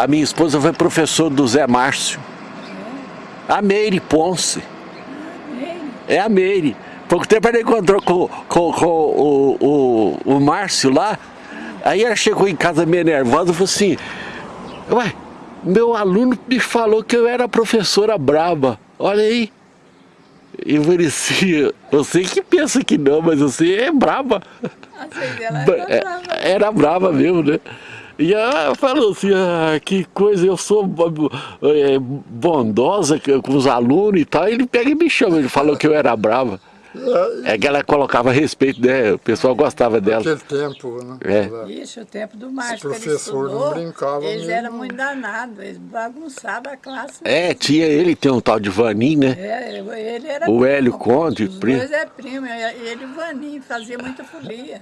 A minha esposa foi professor do Zé Márcio. A Meire Ponce. É a Meire. Pouco tempo ela encontrou com, com, com o, o, o Márcio lá. Aí ela chegou em casa meio nervosa e falou assim, ué, meu aluno me falou que eu era professora braba. Olha aí. E eu parecia, você que pensa que não, mas você é braba. Era brava. Era brava mesmo, né? E ela falou assim, ah, que coisa, eu sou é, bondosa com os alunos e tal. Ele pega e me chama, ele falou que eu era brava. É que ela colocava respeito, né? O pessoal gostava dela. Naquele tempo, né? É. Isso, o tempo do Márcio, Os estudou, não brincavam eles mesmo. eram muito danados, eles bagunçavam a classe. É, tinha ele, tem um tal de Vanim, né? É, ele era O primo. Hélio Conde, Os primo. dois é primo, ele e o Vaninho, fazia muita folia.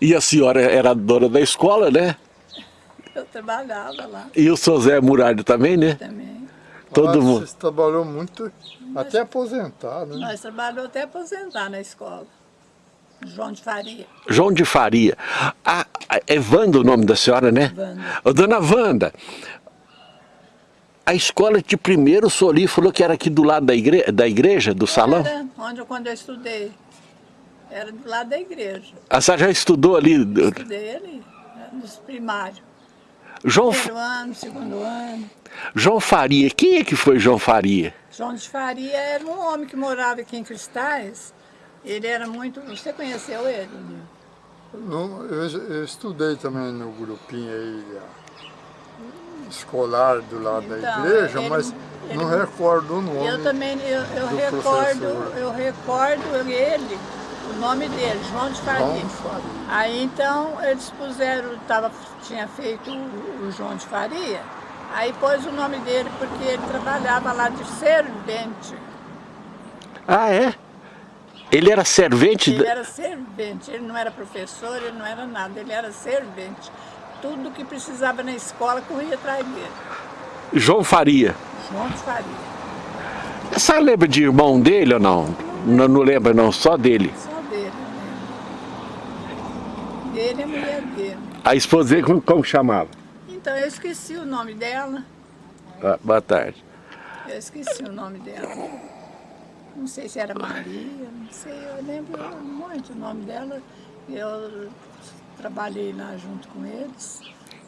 E a senhora era dona da escola, né? Eu trabalhava lá E o seu Zé Muralho também, né? também. Todo Ah, mundo. Você trabalhou muito, até aposentar, né? Nós trabalhamos até aposentar na escola. João de Faria. João de Faria. Ah, é Wanda o nome da senhora, né? Wanda. Ô, dona Wanda, a escola de primeiro Soli falou que era aqui do lado da, igre da igreja, do salão? Era onde eu, quando eu estudei. Era do lado da igreja. A senhora já estudou ali? Estudei ali, nos primários. João, Primeiro ano, segundo ano. João Faria, quem é que foi João Faria? João de Faria era um homem que morava aqui em Cristais. Ele era muito... Você conheceu ele? Não, eu, eu estudei também no grupinho aí escolar do lado da Então, igreja, ele- mas ele- não recordo o nome. Eu também, eu, eu do recordo, professor. eu recordo ele, o nome dele, João de Faria. João Faria. Aí então eles puseram, tava, tinha feito o, o João de Faria, aí pôs o nome dele porque ele trabalhava lá de servente. Ah, é? Ele era servente? Ele era servente, ele não era professor, ele não era nada, ele era servente. Tudo que precisava na escola corria atrás dele. João Faria. João de Faria. A senhora lembra de irmão dele ou não? Não, não lembra não, só dele. Só dele, e a mulher dele. A esposa dele, como, como chamava? Então, eu esqueci o nome dela. Ah, boa tarde. Eu esqueci o nome dela. Não sei se era Maria, não sei, eu lembro muito o nome dela. Eu trabalhei lá junto com eles,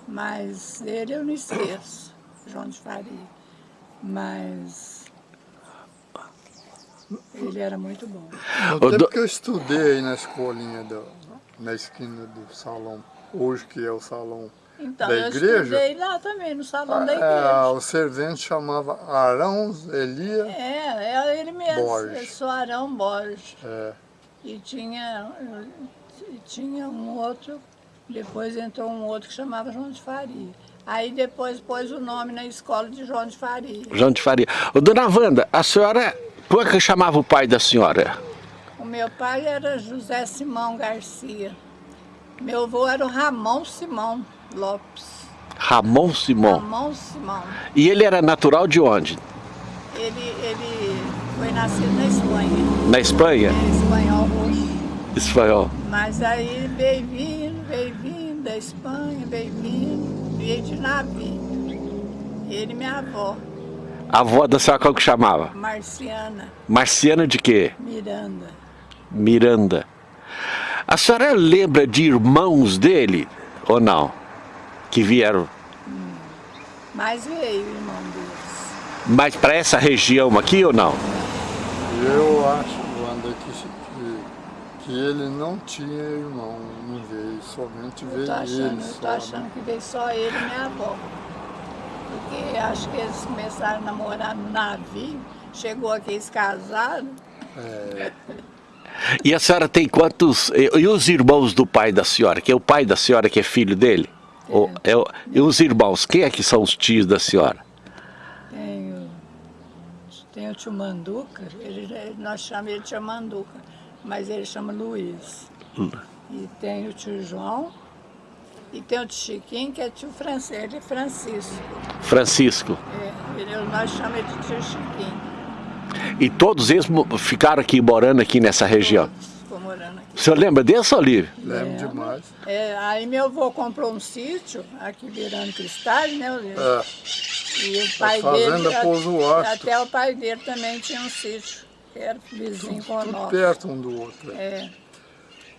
mas ele eu não esqueço, João de Faria. Mas ele era muito bom. Do- que eu estudei aí na escolinha, do, na esquina do salão, hoje que é o salão Então, da eu igreja, estudei lá também, no salão da ah, igreja. o servente chamava Arão Elia. É, é ele mesmo, Borges. é só Arão Borges. É, E tinha, e tinha um outro, depois entrou um outro que chamava João de Faria. Aí depois pôs o nome na escola de João de Faria. João de Faria. Ô, dona Wanda, a senhora, como é que chamava o pai da senhora? Meu pai era José Simão Garcia. Meu avô era o Ramon Simão Lopes. Ramon Simão. Ramon Simão. E ele era natural de onde? Ele, ele foi nascido na Espanha. Na Espanha? É espanhol roxo. Espanhol. Mas aí veio vindo, veio vindo da Espanha, veio vindo, veio de navio. Ele e minha avó, A avó da senhora como que chamava? Marciana Marciana de quê? Miranda. Miranda. A senhora lembra de irmãos dele ou não? Que vieram Mas veio o irmão deles. mais para essa região aqui ou não? eu acho, Wanda, que, que, que ele não tinha irmão, não veio, somente Eu veio tô achando, ele eu só. tô né? achando que veio só ele e minha avó. Porque acho que eles começaram a namorar no navio, chegou aqui eles casaram. É, E a senhora tem quantos... E, os irmãos do pai da senhora? Que é o pai da senhora que é filho dele? Ou é o- e os irmãos, quem é que são os tios da senhora? Tem o, tem o tio Manduca, ele, nós chamamos ele de tio Manduca, mas ele chama Luiz. E tem o tio João, e tem o tio Chiquinho, que é tio Francisco, ele é Francisco. Francisco. É, ele, nós chamamos ele de tio Chiquinho. E todos eles ficaram aqui morando aqui nessa região? Ficou morando aqui. O senhor lembra desse, Olívio? Lembro demais. É, aí meu avô comprou um sítio aqui virando cristais, né, Olívio? É, E o pai fazenda dele, até o pai dele também tinha um sítio, que era vizinho tudo nosso. perto um do outro. É.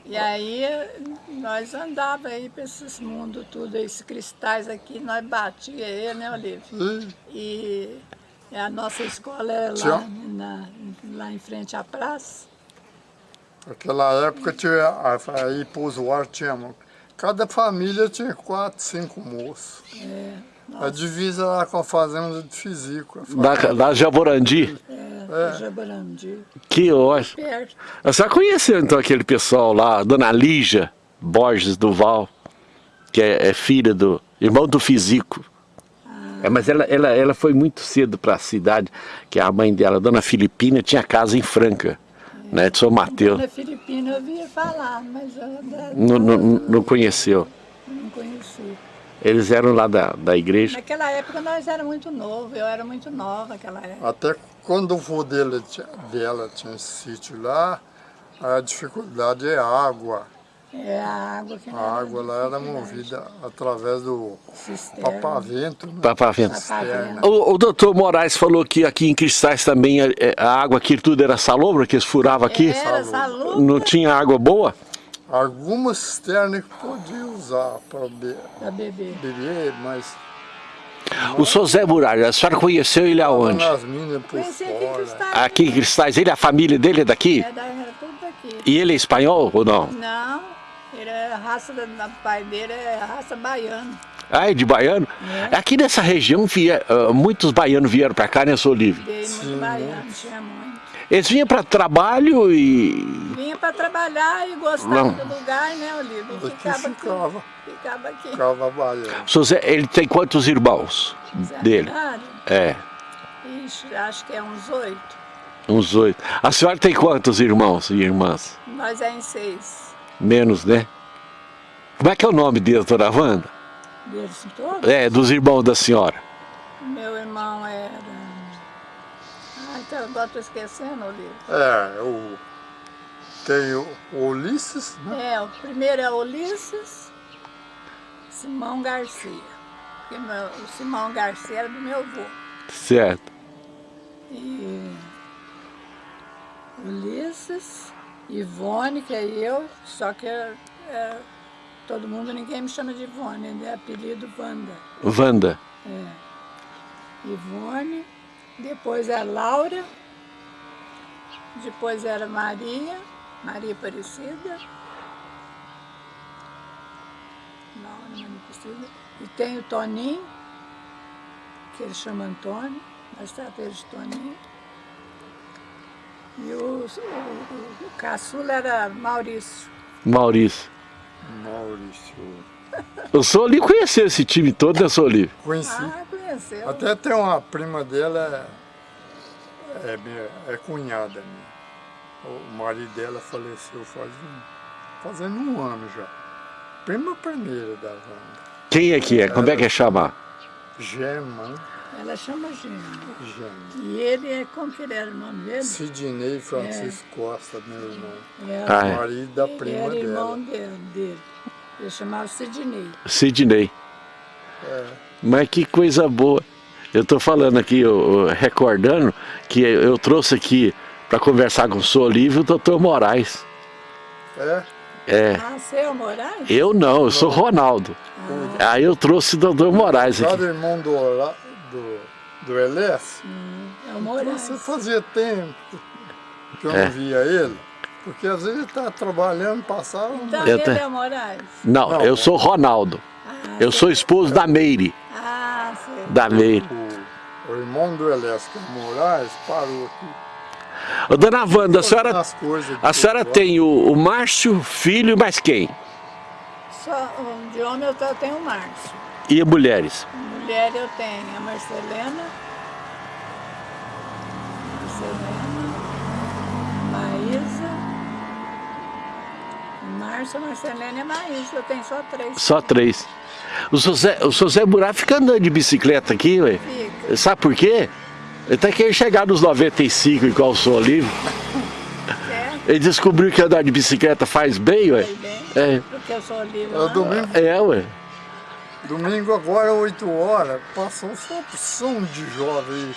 E aí nós andava aí para esses mundos tudo, esses cristais aqui, nós batia ele, né, Olívio? E E a nossa escola era lá, na, lá em frente à praça. naquela época tinha, aí Pouso Horto tinha, cada família tinha quatro, cinco moços. A divisa lá com a fazenda de Fisico. Da, da Jaborandi. É, Jaborandi, Que ótimo. senhora conheceu então aquele pessoal lá, Dona Lígia Borges Duval, que é, é filha do irmão do Fisico. É, mas ela, ela, ela foi muito cedo para a cidade, que a mãe dela, Dona Filipina, tinha casa em Franca, né, de São Mateus. Na Filipina eu via falar, mas eu ainda Não, não, não conheceu. não conheci. Eles eram lá da, da igreja. Naquela época nós era muito novo, eu era muito nova naquela época. Até quando o vô dele, tinha- dela tinha esse sítio lá, a dificuldade é água. É a água que A água lá era movida através do cisterna. papavento. Né? Papavento. Papavento. O, o doutor Moraes falou que aqui em Cristais também é, é, a água aqui tudo era salobra, que eles furavam aqui. Era salubra Não tinha água boa? Algumas cisternas que podia usar para be beber. beber, mas O senhor Zé Muralha, a senhora conheceu ele aonde? nas minas por Conheci aqui em fora. Cristais. Aqui em Cristais, ele, a família dele é daqui? É, da- era tudo daqui. E ele é espanhol ou não? Não, é a raça do do pai dele é a raça baiana. Ah, é de baiano? Aqui nessa região, via, ah, muitos baianos vieram para cá, né, seu Olívio? Veio muito baiano, tinha muito. Eles vinham para trabalho e... Vinha para trabalhar e gostava Não. do lugar, né, Olívio? Aqui Ficava aqui. ficava. Ficava aqui. Ficava baiano. Zé, ele tem quantos irmãos dele? É, Ixi, acho que é uns oito. uns oito. A senhora tem quantos irmãos e irmãs? Nós é em seis. Menos, né? Como é que é o nome deles, dona Wanda? Deles todos. É, dos irmãos da senhora. Meu irmão era... Ai, então agora estou esquecendo, Olívio. É, o, tem o Ulisses, né? É, o primeiro é Ulisses Simão Garcia. Meu- o Simão Garcia era do meu avô. Certo. E Ulisses, Ivone, que é eu, só que é, é, todo mundo, ninguém me chama de Ivone, é apelido Wanda. Wanda. Ivone, depois é Laura, depois era Maria, Maria Aparecida. Laura, Maria Aparecida. E tem o Toninho, que ele chama Antônio, mas trata ele de Toninho. E o, o, o, o caçula era Maurício. Maurício. Maurício. O senhor ali conheceu esse time todo, né, Olívio? Conheci. Ah, conheceu. Até tem uma prima dela, é, é, minha- é cunhada minha. O marido dela faleceu faz um, fazendo um ano já. Prima primeira da Wanda. Quem é que é? Como é que é chamar? Gema, Ela chama. Gema. E ele é, como que ele era o nome dele? Sidney Francisco Costa, meu irmão. Era, Ah, é. Marido da ele prima era irmão dela. dele, dele. Ele chamava Sidney. Sidney. É. Mas que coisa boa. Eu estou falando aqui, eu- recordando, que eu trouxe aqui para conversar com o senhor Olívio o doutor Moraes. É, É, Ah, seu Moraes? eu não, eu sou Ronaldo. Aí eu trouxe o doutor Moraes aqui. cada irmão do, do, do Elias. É o Moraes. Você fazia tempo que eu É. não via ele. Porque às vezes ele está trabalhando, passava. Então Eu ele tenho- é o Moraes? Não, Não, eu sou Ronaldo. Ah, Eu sou esposo da Meire. Ah, sei. Da Meire. O, o irmão do Elias, que é Moraes, parou aqui. Ô, dona Wanda, a senhora, a senhora tem o, o Márcio, filho e mais quem? Só, de homem eu só tenho o Márcio. E mulheres? Mulher eu tenho a Marcelena. Marcelena. Maísa. Márcia, Marcelena e Maísa. Eu tenho só três. Só três. O seu Zé, o seu Zé Burá fica andando de bicicleta aqui, ué. Fica. Sabe por quê? Ele tá querendo chegar nos 95 igual o senhor Olívio. É. Ele descobriu que andar de bicicleta faz bem, ué? Faz bem, É. porque eu sou livre. É o lá. domingo, É, ué. Domingo agora, 8 horas, passou só opção de jovem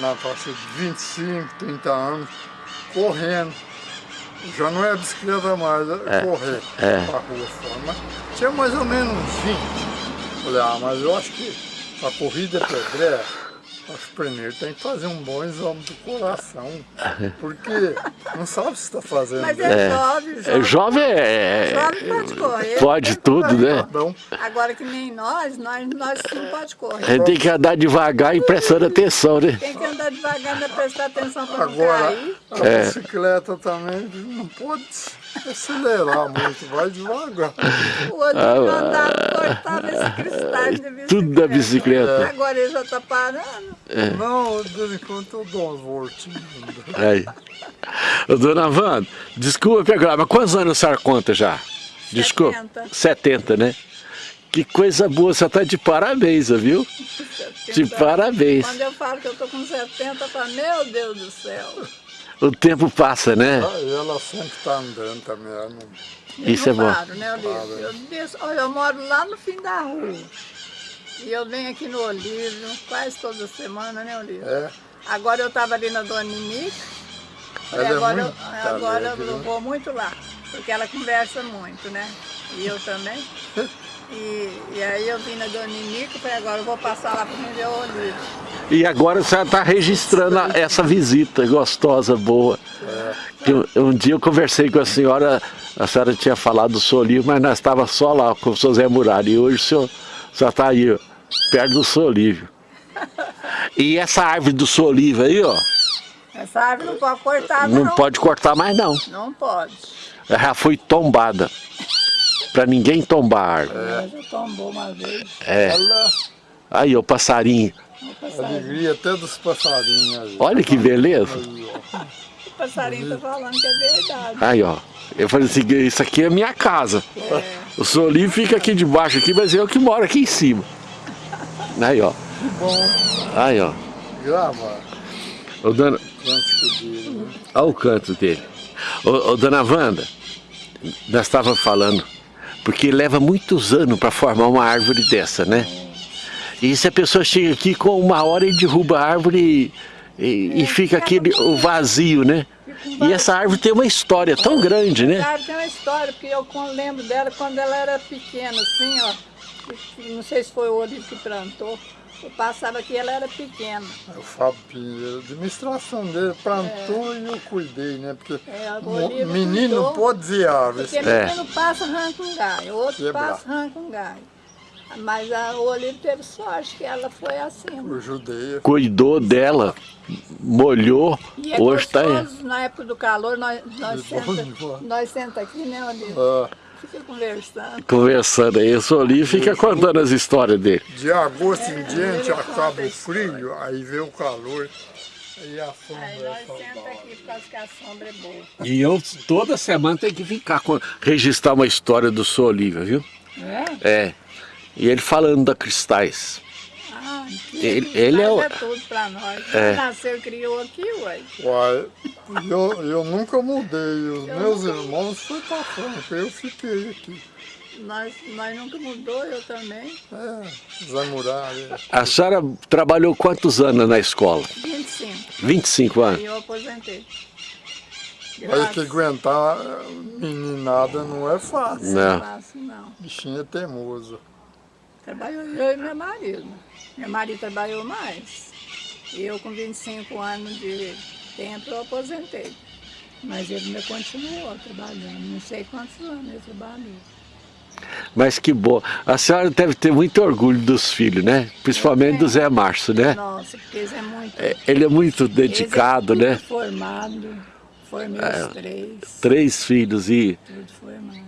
na faixa de 25, 30 anos, correndo. Já não é bicicleta mais, é, correr é. pra rua fora. Mas tinha mais ou menos uns 20. Falei, ah, mas eu acho que a corrida pedreira, acho que primeiro tem que fazer um bom exame do coração. Porque não sabe se está fazendo Mas bem. é, jovem, É, jovem. Jovem é... Jovem pode correr. Pode tudo, né? Então, Agora que nem nós, nós, nós não pode correr. A gente tem que andar devagar e prestando atenção, né? Tem que andar devagar, ainda prestar atenção para não Agora, cair. a É. bicicleta também não pode acelerar muito, vai devagar. O outro Ah, andava, cortava esse cristal de bicicleta. Tudo da bicicleta. Agora ele já está parando. É. Não, de vez em quando eu dou umas voltinhas. Aí. Ô, dona Wanda, desculpa pegar, mas quantos anos a senhora conta já? Desculpa. 70. 70, né? Que coisa boa, você tá de parabéns, viu? De parabéns. Quando eu falo que eu estou com 70, eu falo, meu Deus do céu. O tempo passa, né? Ah, e ela sempre está andando também. não- Eu Isso não é bom. paro, né, Olívio? Eu, desço, olha, eu moro lá no fim da rua. E eu venho aqui no Olívio quase toda semana, né, Olívio? É, Agora eu estava ali na Dona Ninique. Ela é agora muito eu, agora eu né? vou muito lá, porque ela conversa muito, né? E eu também. E, e aí eu vim na Dona e falei, agora eu vou passar lá para ver o Olívio. E agora a senhora está registrando a- essa visita gostosa, boa. Que um, um dia eu conversei com a senhora, a senhora tinha falado do Solívio, mas nós estava só lá com o seu Zé Muralha. E hoje o senhor está aí, ó, perto do Solívio. E essa árvore do Solívio aí, ó, Essa árvore não pode cortar, não. não pode cortar mais não. Não pode. Ela já foi tombada. Pra ninguém tombar a árvore. Ela já tombou uma vez. É. ela Aí, ó, o passarinho. O alegria até dos passarinhos. Olha que beleza. Aí, ó. o passarinho tá falando que é verdade. Aí, ó. Eu falei assim, isso aqui é minha casa. O Solinho fica aqui debaixo aqui, mas eu que moro aqui em cima. Aí, ó. Bom, Aí, ó. grava Ô, dona... cântico dele. Né? Olha o canto dele. Ô, ô, dona Wanda, nós estávamos falando, porque leva muitos anos para formar uma árvore dessa, né? E se a pessoa chega aqui com uma hora e derruba a árvore e, e- e fica aquele o vazio, né? E essa árvore tem uma história tão grande, né? Claro, tem uma história, porque eu lembro dela quando ela era pequena, assim, ó. Não sei se foi o Olívio que plantou. Eu passava aqui, ela era pequena. O Fábio Pinheiro, a administração dele plantou e eu cuidei, né? Porque É, menino cuidou. pode dizer árvore. Porque É. menino passa, arranca um galho, outro Quebrar. passa, arranca um galho. Mas a, o Olívio teve sorte que ela foi assim. O judeia. Cuidou dela, molhou, E é hoje está aí. na época do calor, nós, nós, É bom senta, demais. nós senta aqui, né, Olívio? Ah, Fica conversando. Conversando aí, o Solinho fica contando as histórias dele. de agosto em diante acaba o frio, aí vem o calor. Aí a sombra Aí nós senta saudável. aqui por causa que a sombra é boa. E eu toda semana tenho que ficar com, registrar uma história do Sr. Olívio, viu? É? É. E ele falando da Cristais. Ah, Ele- ele é o- é tudo pra nós. É. Nasceu e criou aqui, ué. Uai, eu, eu nunca mudei, os Eu meus nunca- irmãos foram pra Franca, eu fiquei aqui. Nós, nós nunca mudou, eu também. É, Zé Muralha. A senhora trabalhou quantos anos na escola? 25. 25 anos. Aí eu aposentei. Aí que Graças aguentar meninada não é fácil. Não. não faço, não. Bichinho é teimoso. Trabalhou eu e meu marido. Meu marido trabalhou mais. E eu com 25 anos de tempo eu aposentei. Mas ele ainda continuou trabalhando. Não sei quantos anos ele trabalhou. Mas que bom. A senhora deve ter muito orgulho dos filhos, né? Principalmente do Zé Márcio, né? Nossa, porque eles é muito. É, Ele é muito dedicado, é né? formado. Formei os três. Três filhos e, Tudo formado.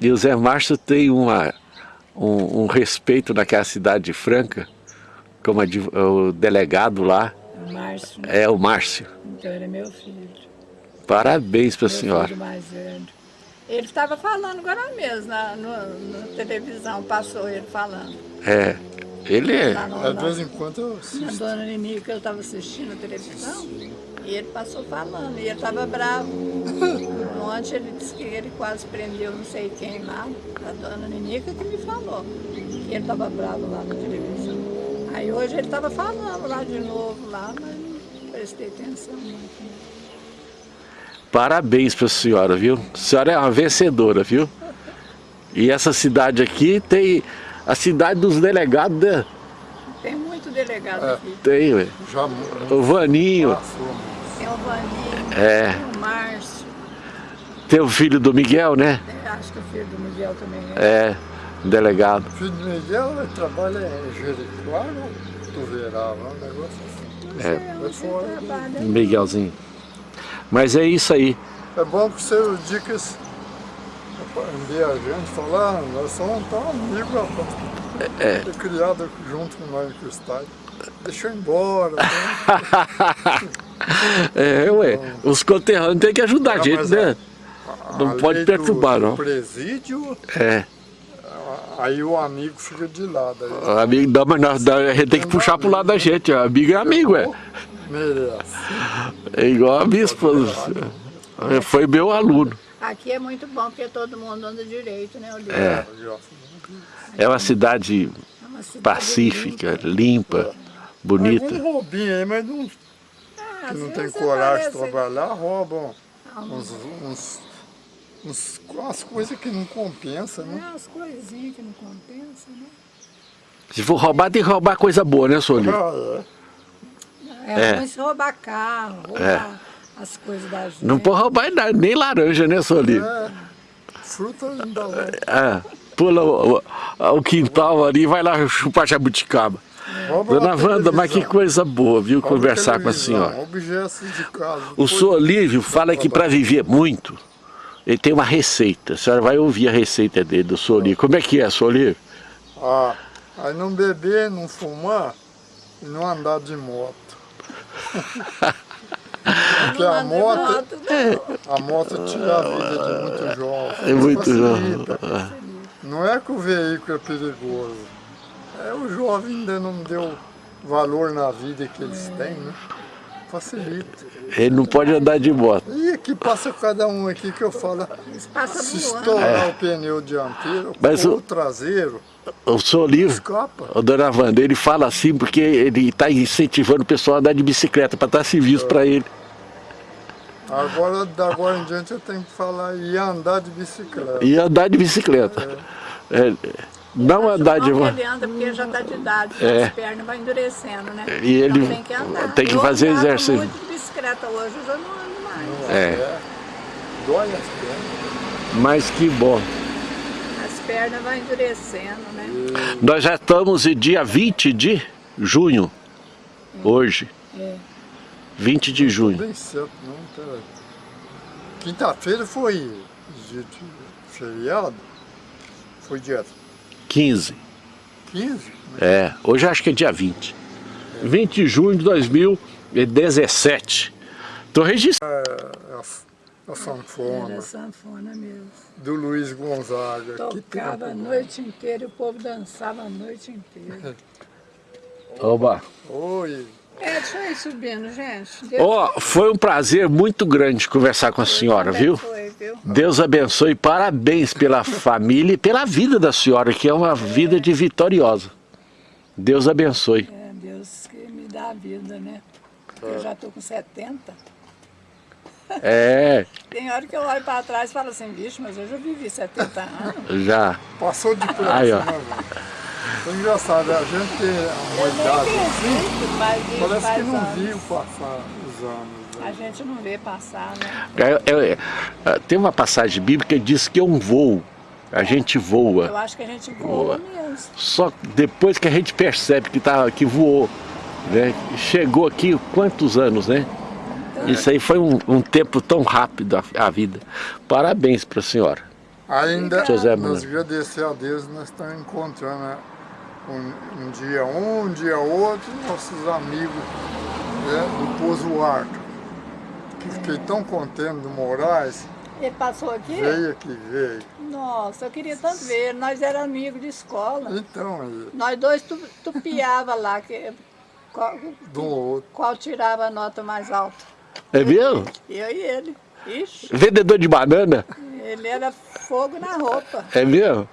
e o Zé Márcio tem uma, um, um respeito naquela cidade de Franca, como adv- o delegado lá O Márcio, né? é o Márcio. então ele é meu filho. Parabéns para a senhora. filho mais velho. Ele estava falando agora mesmo, na, no- na televisão, passou ele falando. É, ele é. Na, vezes em quando eu na assisto. Dona Ninique, eu estava assistindo a televisão. E E ele passou falando, e ele estava bravo. Ontem ele disse que ele quase prendeu não sei quem lá, a dona Ninica que me falou. Que ele estava bravo lá na televisão. Aí hoje ele estava falando lá de novo, lá, mas não prestei atenção muito. Né? Parabéns para a senhora, viu? A senhora é uma vencedora, viu? E essa cidade aqui tem a cidade dos delegados. Né? Tem muito delegado é. aqui. Tem, ué. Já, o Vaninho. Tem o Vaninho, é. tem o Márcio. Tem o filho do Miguel, né? É, acho que o filho do Miguel também é. É, delegado. O filho do Miguel ele trabalha em Jericoacoara ou Tuverava, um negócio assim. É, é fora. Miguelzinho. Mas é isso aí. É bom que você dicas a gente falar, ah, nós somos tão amigos, rapaz. É. é. criado junto com nós no cristal. Deixou embora. Né? é, ué, então, os conterrâneos têm que ajudar a gente, né? A, não pode perturbar, do, não. O presídio. É. Aí o amigo fica de lado. Aí. O amigo, dá, mas nós, a gente tem que puxar pro lado da gente. Amigo é amigo, é. Merece. É igual a minha esposa. Foi meu aluno. Aqui é muito bom porque todo mundo anda direito, né, Olívia? É. É uma cidade, é uma cidade pacífica, limpa, limpa bonita. Algum roubinho aí, mas não, ah, não tem coragem de trabalhar, roubam uns, uns, uns, umas coisas que não compensam, né? É, umas coisinhas que não compensam, né? Se for roubar, tem que roubar coisa boa, né, Soli? Ah, é. É, roubar carro, roubar... É as coisas da gente. Não pode roubar nem laranja, né, Soli? É, fruta ainda É, pula o, o, quintal ali e vai lá chupar jabuticaba. É. Dona Wanda, mas que coisa boa, viu, conversar com a senhora. Objetos de casa. O senhor Olívio fala que para viver muito, ele tem uma receita. A senhora vai ouvir a receita dele, do Olívio. Como é que é, Olívio? Ah, aí não beber, não fumar e não andar de moto. Porque a moto, a moto tira a vida de muito jovem. É muito jovem. Não é que o veículo é perigoso. É o jovem ainda não deu valor na vida que eles têm, né? Facilita. Ele não pode andar de moto. E aqui passa cada um aqui que eu falo. Se estourar é. o pneu dianteiro, Mas o, o traseiro, o seu livro, o Dona Wanda, ele fala assim porque ele está incentivando o pessoal a andar de bicicleta, para dar serviço é. para ele. Agora, da agora em diante, eu tenho que falar e andar de bicicleta. E andar de bicicleta. É. É, não andar de... Não ele anda porque já está de idade, é. as pernas vão endurecendo, né? E ele então, tem que andar. Tem que eu fazer exercício. Eu muito de bicicleta hoje, eu já não ando mais. É. é. Dói as pernas. Mas que bom perna vai endurecendo, né? Nós já estamos em dia 20 de junho, é. hoje. É. 20 de junho. Bem certo, não, tá. Quinta-feira foi dia de feriado, foi dia 15. 15? É, hoje acho que é dia 20. É. 20 de junho de 2017. Estou registrando. É, é a sanfona. Era sanfona mesmo. Do Luiz Gonzaga. Tocava a noite inteira e o povo dançava a noite inteira. Oba! Oi! É, deixa eu ir subindo, gente. Ó, oh, foi um prazer muito grande conversar com a senhora, viu? Foi, viu? Deus abençoe, parabéns pela família e pela vida da senhora, que é uma é. vida de vitoriosa. Deus abençoe. É, Deus que me dá a vida, né? Eu já estou com 70. É. Tem hora que eu olho para trás e falo assim, bicho, mas eu já vivi 70 anos. Já. Passou de preço, Aí, ó. É engraçado, a gente tem uma eu idade assim, mas parece que não anos. viu passar os anos. Né? A gente não vê passar, né? É, é, é, tem uma passagem bíblica que diz que é um voo. A gente voa. Eu acho que a gente voa, voa. mesmo. Só depois que a gente percebe que, tá, que voou. Né? Chegou aqui quantos anos, né? Isso aí foi um, um tempo tão rápido a, a vida. Parabéns para a senhora. Ainda José nos agradecer a Deus, nós estamos encontrando um, um, dia um, um dia outro, nossos amigos né, do Pouso Arco. Que fiquei tão contente do Moraes. Ele passou aqui? Veio aqui, veio. Nossa, eu queria tanto ver. Nós éramos amigos de escola. Então, aí. Nós dois tu, tupiava lá, que, qual, do outro. qual tirava a nota mais alta. É mesmo? Eu e ele. Ixi, Vendedor de banana? ele era fogo na roupa. É mesmo?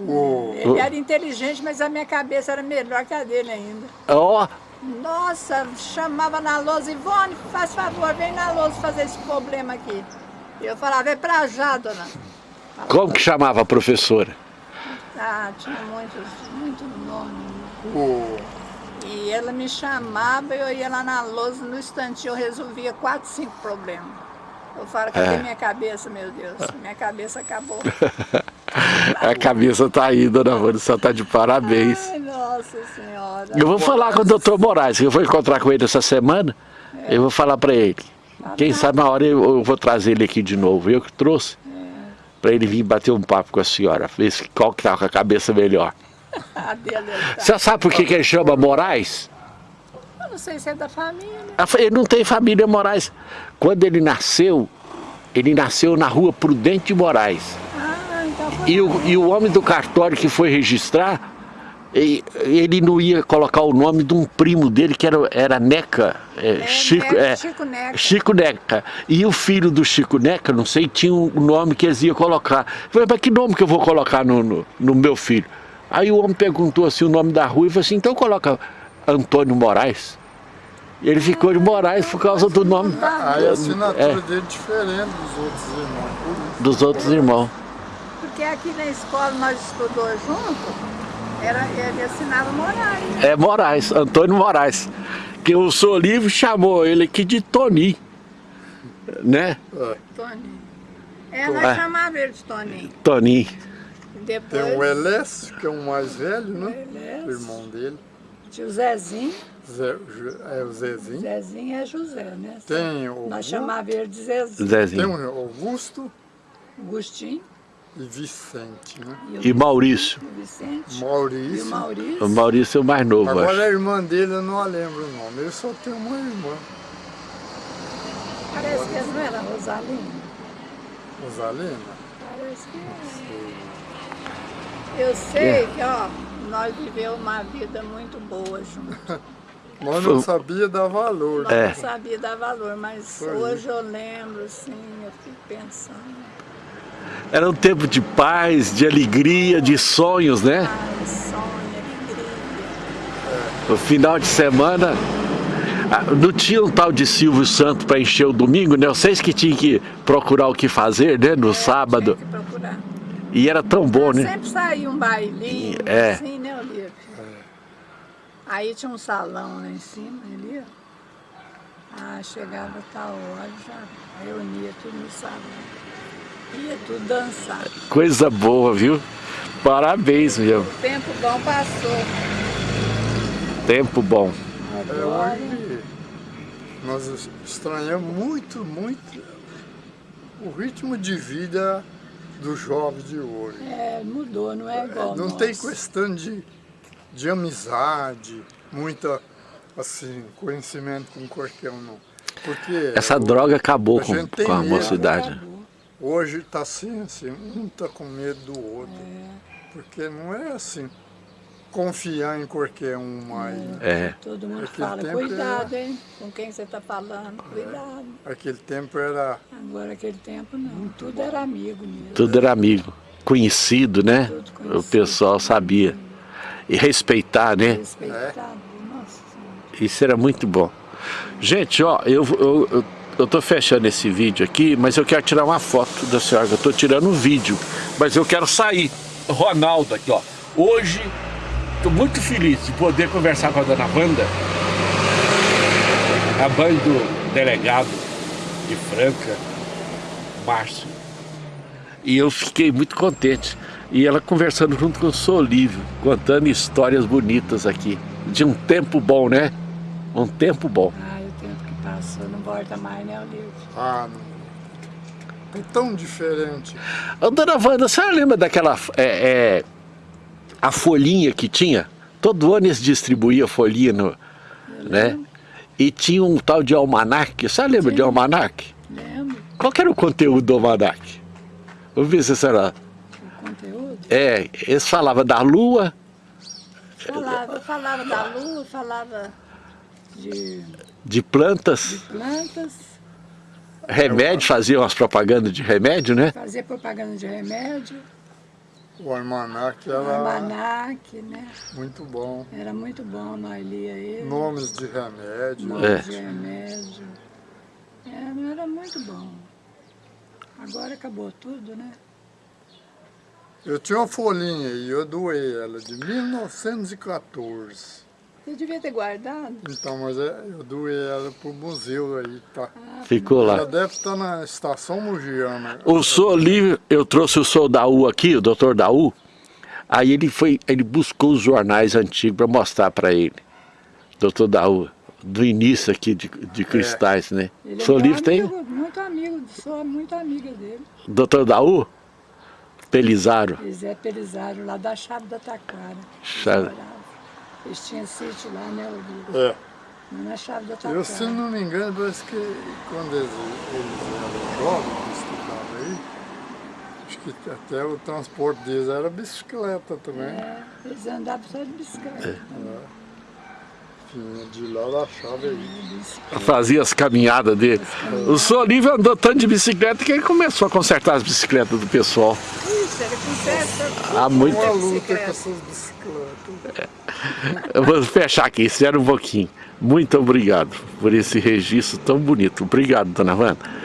O, Ele era inteligente, mas a minha cabeça era melhor que a dele ainda. Ó, Nossa, chamava na lousa, Ivone, faz favor, vem na lousa fazer esse problema aqui. E eu falava, é pra já, dona. como que chamava a professora? Ah, tinha muitos, muito nome. o, E ela me chamava, eu ia lá na lousa, no instantinho eu resolvia quatro, cinco problemas. Eu falo, cadê É. minha cabeça, meu Deus? Minha cabeça acabou. A cabeça tá aí, dona você tá de parabéns. Ai, nossa senhora. Eu vou falar com o doutor Moraes, que eu vou encontrar com ele essa semana, eu vou falar para ele. Quem sabe na hora eu, eu vou trazer ele aqui de novo, eu que trouxe, para ele vir bater um papo com a senhora, ver qual que tá com a cabeça melhor. A dele, ele tá. Você sabe por que, que ele chama Moraes? Eu não sei se é da família. Ele não tem família Moraes. Quando ele nasceu, ele nasceu na rua Prudente de Moraes. Ah. E o, e o homem do cartório que foi registrar, ele não ia colocar o nome de um primo dele, que era, era Neca. é, É, Chico, Neca, é, Chico Neca. Chico Neca. E o filho do Chico Neca, não sei, tinha um nome que eles iam colocar. Eu falei, mas que nome que eu vou colocar no, no, no meu filho? Aí o homem perguntou assim o nome da rua e falou assim, então coloca Antônio Moraes. Ele ficou de Moraes por causa do nome aí a assinatura É. dele é diferente dos outros irmãos. dos outros irmãos. Porque aqui na escola nós estudou junto, era, ele assinava Moraes. É Moraes, Antônio Moraes. Que o Sou Livre chamou ele aqui de Tony. Né? É. Toninho. É, nós É. chamava ele de Toninho. Toninho. Depois Tem o Elés, que é o mais velho, né? Elés. O irmão dele. tinha o Zezinho. Zé, é o Zezinho. Zezinho é José, né? Tem o, Nós chamava ele de Zezinho. tem Zezinho. o Augusto Agostinho e Vicente, né? e E Maurício. o Vicente. E Maurício. o Maurício. O Maurício é o mais novo, Agora acho. a irmã dele eu não lembro o nome. Ele só tem uma irmã, Parece que não era Rosalina. Rosalina. Parece que é. Eu sei que, ó, nós vivemos uma vida muito boa juntos. Mas não sabia dar valor. Nós É. não sabia dar valor, mas Foi hoje eu lembro, assim, eu fico pensando. Era um tempo de paz, de alegria, de sonhos, né? Alegria. O final de semana. ah, Não tinha um tal de Silvio Santo para encher o domingo, né? Vocês que tinham que procurar o que fazer, né? No sábado. Tinha que procurar. E era tão bom, né? Sempre saía um bailinho, É. assim, né, Olívio? Aí tinha um salão lá em cima, ali, ó. Ah, chegava tal hora, já reunia tudo no salão. Ia tudo dançar. Coisa boa, viu? Parabéns, meu. O tempo bom passou. Tempo bom. É, Agora, hoje nós estranhamos muito, muito o ritmo de vida do jovem de hoje. é, mudou, não é igual Não nosso. tem questão de, de amizade, muita assim, conhecimento com qualquer um, não. Porque Essa o- droga acabou a com, com a medo. mocidade. Acabou. Hoje está assim, assim, um está com medo do outro. É. Porque não é assim, confiar em qualquer um mais. né? É. Todo mundo Aquele fala, cuidado, hein? Com quem você está falando, cuidado. Aquele tempo era Agora, aquele tempo, não. Tudo era amigo mesmo. Tudo era amigo. Conhecido, né? Tudo O conhecido. pessoal sabia. E respeitar, né? Respeitado. Nossa Senhora. Isso era muito bom. Gente, ó, eu, eu, eu, eu tô fechando esse vídeo aqui, mas eu quero tirar uma foto da senhora. Eu tô tirando um vídeo, mas eu quero sair. Ronaldo aqui, ó. Hoje, tô muito feliz de poder conversar com a dona Wanda. A mãe do delegado de Franca, Márcio. E eu fiquei muito contente. E ela conversando junto com o Solívio, contando histórias bonitas aqui. De um tempo bom, né? Um tempo bom. Passou não volta mais, né, Olívio? Ah, não. É tão diferente. Dona Wanda, a senhora lembra daquela é, é, a folhinha que tinha? Todo ano eles distribuíam folhinha, no, né? E tinha um tal de almanac. A senhora lembra de almanac? Lembro Qual que era o conteúdo do almanac? Vamos ver se a senhora... o conteúdo? É, eles falavam da lua, Falava, falava da lua, falava de De plantas, plantas, remédio, faziam as propagandas de remédio, né? fazer propaganda de remédio, O almanac era almanac, né? muito bom. Era muito bom, nós lia ele. Nomes de remédio. Nome É. de remédio. É, era muito bom. Agora acabou tudo, né? Eu tinha uma folhinha aí, eu doei ela de 1914. Você devia ter guardado. Então, mas é, eu doei ela pro museu aí, tá? Ficou Ela lá. deve estar na estação Mugiana. O senhor ali, eu trouxe o senhor Daú aqui, o doutor Daú, aí ele foi, ele buscou os jornais antigos para mostrar para ele. Doutor Daú, do início aqui de, de cristais, né? Ele O é livro tem? muito amigo, sou muito amiga dele. Doutor Daú? Pelizaro. Zé Pelisário, lá da Chave da Taquara. Chave. Eles tinham sítio lá, né, Olívio? É. Na Chave da Taquara. Eu, se não me engano, parece que quando eles, eles eram jovens, que estudavam aí, acho que até o transporte deles era bicicleta também. É, eles andavam só de bicicleta. Tinha de lá da chave aí. Fazia as caminhadas dele. O senhor Olívio andou tanto de bicicleta que ele começou a consertar as bicicletas do pessoal. Isso, ele conserta. Há muito. Uma luta com essas bicicletas. Eu vou fechar aqui, espera um pouquinho. Muito obrigado por esse registro tão bonito. Obrigado, dona Wanda.